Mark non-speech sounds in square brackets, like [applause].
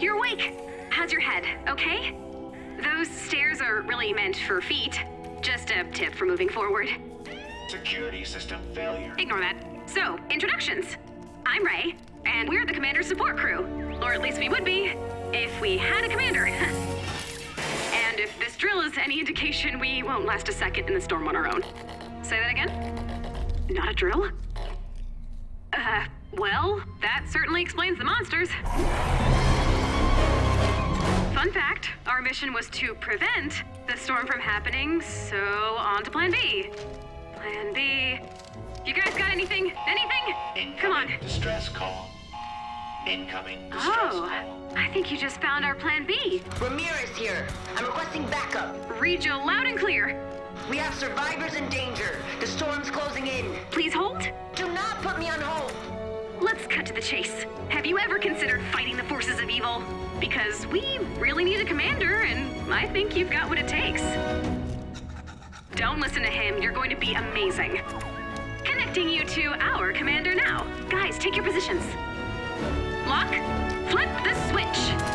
You're awake! How's your head, okay? Those stairs are really meant for feet. Just a tip for moving forward. Security system failure. Ignore that. So, introductions. I'm Ray, and we're the commander's support crew. Or at least we would be, if we had a commander. [laughs] and if this drill is any indication, we won't last a second in the storm on our own. Say that again? Not a drill? Uh, well, that certainly explains the monsters. Fun fact, our mission was to prevent the storm from happening, so on to Plan B. Plan B. You guys got anything? Anything? Incoming Come on. distress call. Incoming distress Oh, call. I think you just found our Plan B. Ramirez here. I'm requesting backup. Read you loud and clear. We have survivors in danger. The storm's closing in. Please hold. Do not put me on hold. Let's cut to the chase. Have you ever considered fighting the forces of evil? Because we really need a commander, and I think you've got what it takes. Don't listen to him. You're going to be amazing. Connecting you to our commander now. Guys, take your positions. Lok, flip the switch.